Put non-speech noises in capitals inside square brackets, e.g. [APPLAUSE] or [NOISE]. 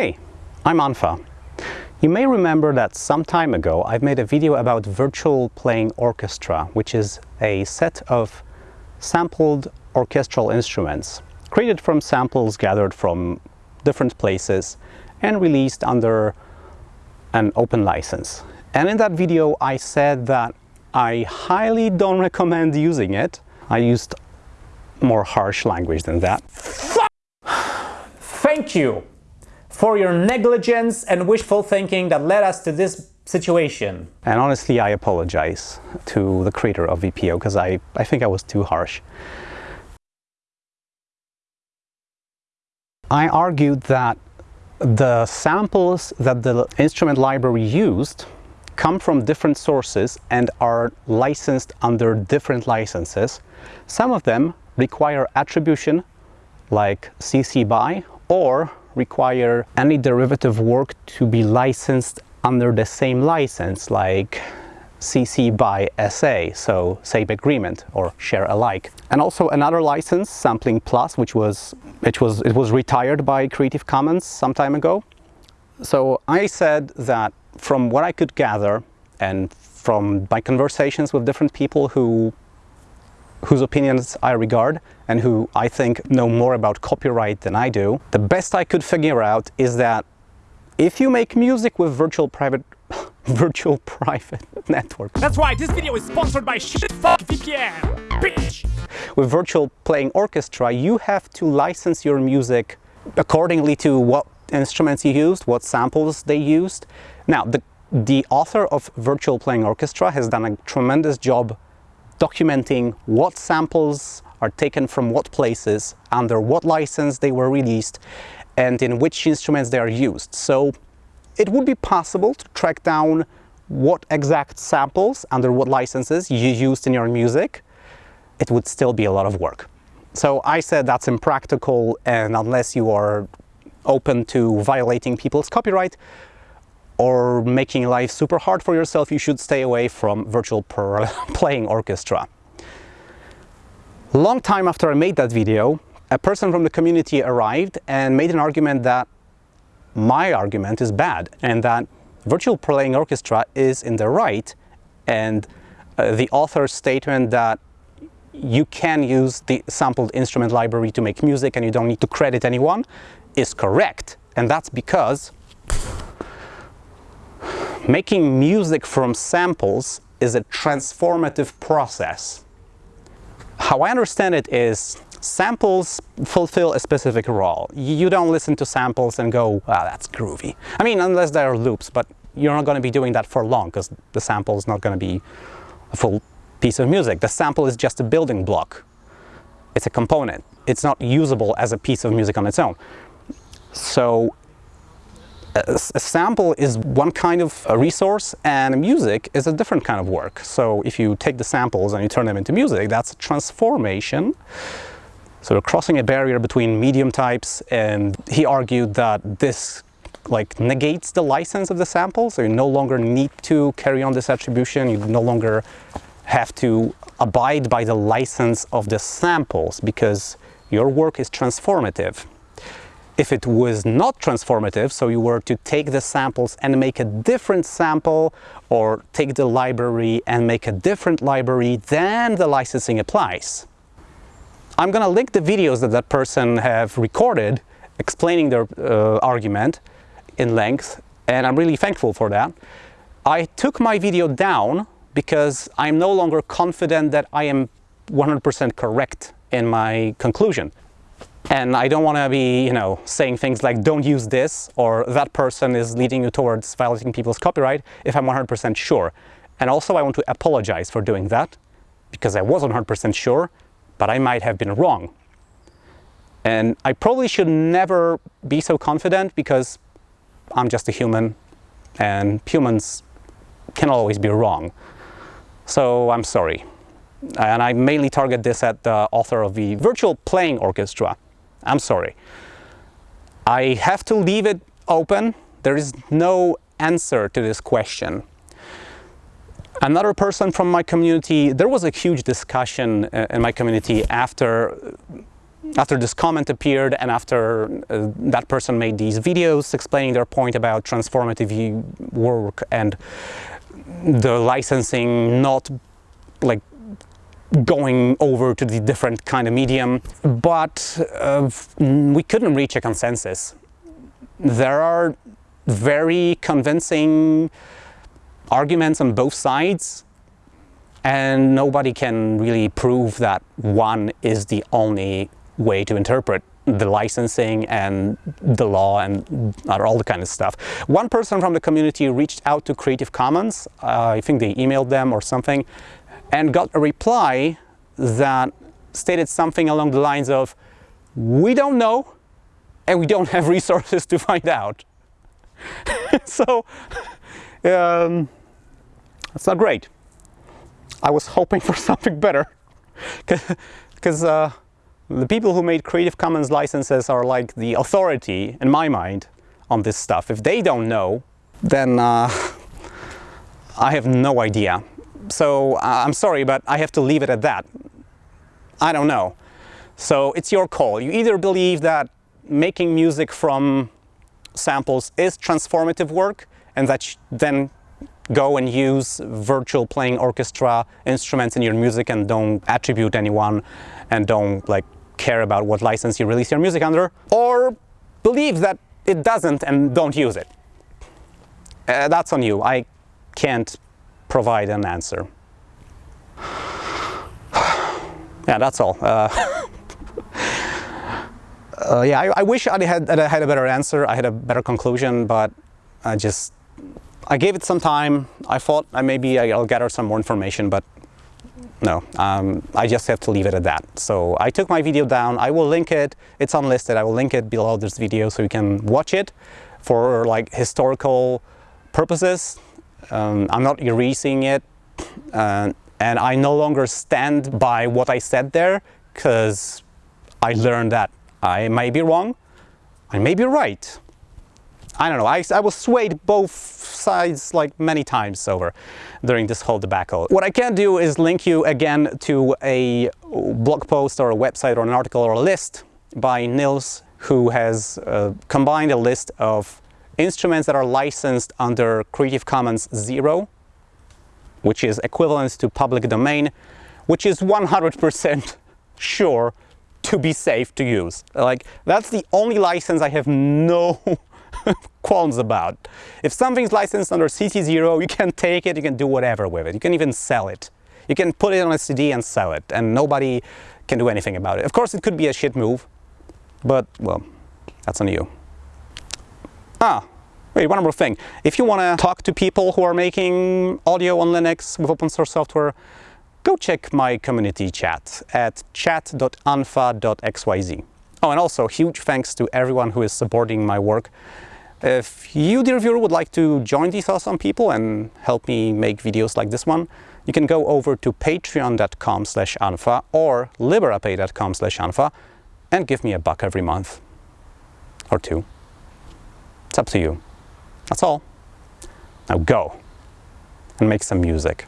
Hey, I'm unfa. You may remember that some time ago I've made a video about virtual playing orchestra, which is a set of sampled orchestral instruments created from samples gathered from different places and released under an open license. And in that video I said that I highly don't recommend using it. I used more harsh language than that. Thank you for your negligence and wishful thinking that led us to this situation. And honestly, I apologize to the creator of VPO because I, I think I was too harsh. I argued that the samples that the instrument library used come from different sources and are licensed under different licenses. Some of them require attribution like CC BY or require any derivative work to be licensed under the same license like CC by SA, so same agreement or share alike. And also another license, Sampling Plus, which was it was it was retired by Creative Commons some time ago. So I said that from what I could gather and from my conversations with different people who whose opinions I regard and who I think know more about copyright than I do, the best I could figure out is that if you make music with virtual private [LAUGHS] virtual private [LAUGHS] network. That's right, this video is sponsored by shit Fuck VPN, bitch! With virtual playing orchestra, you have to license your music accordingly to what instruments you used, what samples they used. Now, the, the author of Virtual Playing Orchestra has done a tremendous job documenting what samples are taken from what places, under what license they were released, and in which instruments they are used. So it would be possible to track down what exact samples, under what licenses you used in your music. It would still be a lot of work. So I said that's impractical and unless you are open to violating people's copyright, or making life super hard for yourself, you should stay away from virtual [LAUGHS] playing orchestra. Long time after I made that video, a person from the community arrived and made an argument that my argument is bad and that virtual playing orchestra is in the right and uh, the author's statement that you can use the sampled instrument library to make music and you don't need to credit anyone is correct. And that's because Making music from samples is a transformative process. How I understand it is samples fulfill a specific role. You don't listen to samples and go, wow, that's groovy. I mean, unless there are loops, but you're not going to be doing that for long because the sample is not going to be a full piece of music. The sample is just a building block. It's a component. It's not usable as a piece of music on its own. So a, sample is one kind of resource and music is a different kind of work. So if you take the samples and you turn them into music, that's a transformation. So you're crossing a barrier between medium types and he argued that this like negates the license of the sample. So you no longer need to carry on this attribution. You no longer have to abide by the license of the samples because your work is transformative. If it was not transformative, so you were to take the samples and make a different sample or take the library and make a different library, then the licensing applies. I'm going to link the videos that that person have recorded explaining their uh, argument in length and I'm really thankful for that. I took my video down because I'm no longer confident that I am 100% correct in my conclusion. And I don't want to be, you know, saying things like don't use this or that person is leading you towards violating people's copyright if I'm 100% sure. And also I want to apologize for doing that because I wasn't 100% sure, but I might have been wrong. And I probably should never be so confident because I'm just a human and humans can always be wrong. So I'm sorry. And I mainly target this at the author of the Virtual Playing Orchestra, I'm sorry. I have to leave it open. There is no answer to this question. Another person from my community, there was a huge discussion uh, in my community after after this comment appeared and after uh, that person made these videos explaining their point about transformative work and the licensing not like going over to the different kind of medium but uh, we couldn't reach a consensus. There are very convincing arguments on both sides and nobody can really prove that one is the only way to interpret the licensing and the law and all the kind of stuff. One person from the community reached out to Creative Commons, uh, I think they emailed them or something, and got a reply that stated something along the lines of, we don't know and we don't have [LAUGHS] resources to find out. [LAUGHS] so, um, that's not great. I was hoping [LAUGHS] for something better because uh, the people who made Creative Commons licenses are like the authority, in my mind, on this stuff. If they don't know, then uh, I have no idea. So uh, I'm sorry, but I have to leave it at that. I don't know. So it's your call. You either believe that making music from samples is transformative work and that then go and use virtual playing orchestra instruments in your music and don't attribute anyone and don't like care about what license you release your music under or believe that it doesn't and don't use it. Uh, that's on you. I can't provide an answer. [SIGHS] yeah, that's all. Uh, [LAUGHS] uh, yeah, I, I, wish I had, I had a better answer. I had a better conclusion, but I just I gave it some time. I thought uh, maybe I'll gather some more information, but no, um, I just have to leave it at that. So I took my video down. I will link it. It's unlisted. I will link it below this video so you can watch it for like historical purposes. Um, I'm not erasing it. Uh, and I no longer stand by what I said there because I learned that I may be wrong, I may be right. I don't know, I, I was swayed both sides like many times over during this whole debacle. What I can do is link you again to a blog post or a website or an article or a list by Nils who has uh, combined a list of instruments that are licensed under Creative Commons Zero, which is equivalent to public domain, which is 100% [LAUGHS] sure to be safe to use. Like, that's the only license I have no [LAUGHS] qualms about. If something's licensed under CC0, you can take it, you can do whatever with it. You can even sell it. You can put it on a CD and sell it, and nobody can do anything about it. Of course, it could be a shit move, but, well, that's on you. Ah, wait, one more thing. If you want to talk to people who are making audio on Linux with open source software, go check my community chat at chat.unfa.xyz. Oh, and also huge thanks to everyone who is supporting my work. If you, dear viewer, would like to join these awesome people and help me make videos like this one, you can go over to patreon.com slash unfa or liberapay.com slash unfa and give me a buck every month. Or two. It's up to you. That's all. Now go and make some music.